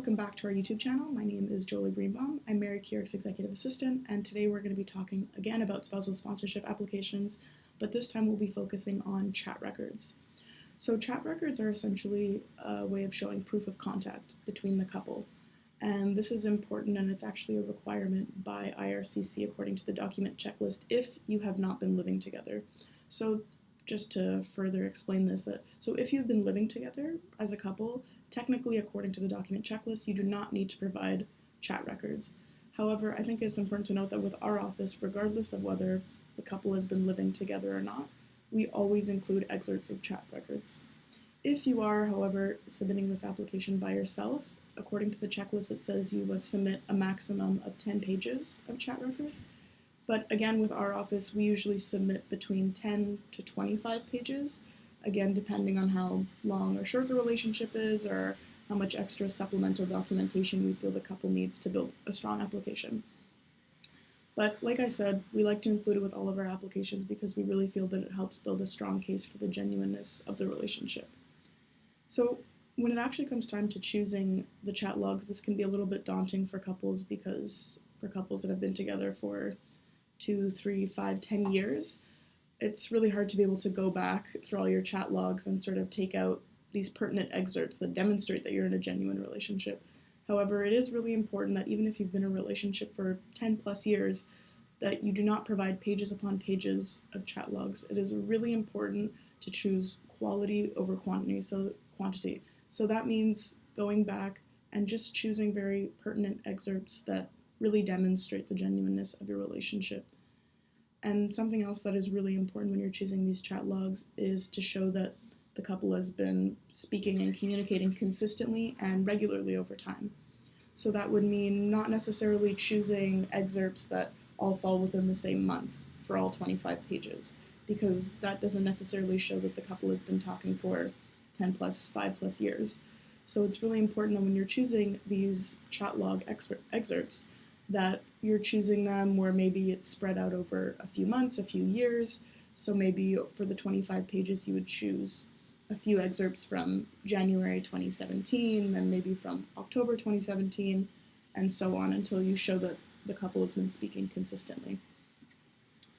welcome back to our YouTube channel. My name is Jolie Greenbaum. I'm Mary Keyork's Executive Assistant, and today we're going to be talking again about spousal sponsorship applications, but this time we'll be focusing on chat records. So chat records are essentially a way of showing proof of contact between the couple, and this is important and it's actually a requirement by IRCC according to the document checklist if you have not been living together. So just to further explain this, that so if you've been living together as a couple, technically according to the document checklist, you do not need to provide chat records. However, I think it's important to note that with our office, regardless of whether the couple has been living together or not, we always include excerpts of chat records. If you are, however, submitting this application by yourself, according to the checklist, it says you must submit a maximum of 10 pages of chat records. But again, with our office, we usually submit between 10 to 25 pages, again, depending on how long or short the relationship is or how much extra supplemental documentation we feel the couple needs to build a strong application. But like I said, we like to include it with all of our applications because we really feel that it helps build a strong case for the genuineness of the relationship. So when it actually comes time to choosing the chat logs, this can be a little bit daunting for couples because for couples that have been together for two, three, five, ten years, it's really hard to be able to go back through all your chat logs and sort of take out these pertinent excerpts that demonstrate that you're in a genuine relationship. However, it is really important that even if you've been in a relationship for 10 plus years, that you do not provide pages upon pages of chat logs. It is really important to choose quality over quantity. So quantity. So that means going back and just choosing very pertinent excerpts that really demonstrate the genuineness of your relationship. And something else that is really important when you're choosing these chat logs is to show that the couple has been speaking and communicating consistently and regularly over time. So that would mean not necessarily choosing excerpts that all fall within the same month for all 25 pages, because that doesn't necessarily show that the couple has been talking for 10 plus, 5 plus years. So it's really important that when you're choosing these chat log excerpts, that you're choosing them where maybe it's spread out over a few months, a few years. So maybe for the 25 pages, you would choose a few excerpts from January 2017, then maybe from October 2017, and so on until you show that the couple has been speaking consistently.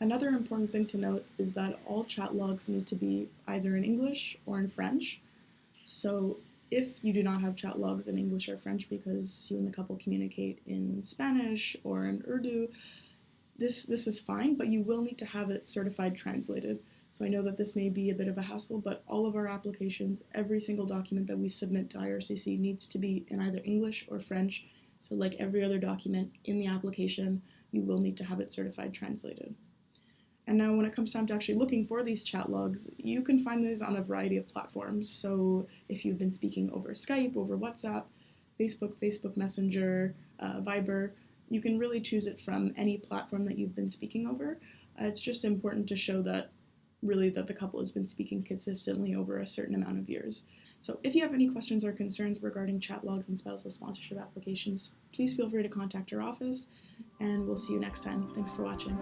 Another important thing to note is that all chat logs need to be either in English or in French. So if you do not have chat logs in English or French because you and the couple communicate in Spanish or in Urdu, this, this is fine, but you will need to have it certified translated. So I know that this may be a bit of a hassle, but all of our applications, every single document that we submit to IRCC needs to be in either English or French. So like every other document in the application, you will need to have it certified translated. And now when it comes time to actually looking for these chat logs, you can find these on a variety of platforms. So if you've been speaking over Skype, over WhatsApp, Facebook, Facebook Messenger, uh, Viber, you can really choose it from any platform that you've been speaking over. Uh, it's just important to show that really that the couple has been speaking consistently over a certain amount of years. So if you have any questions or concerns regarding chat logs and spousal sponsorship applications, please feel free to contact our office and we'll see you next time. Thanks for watching.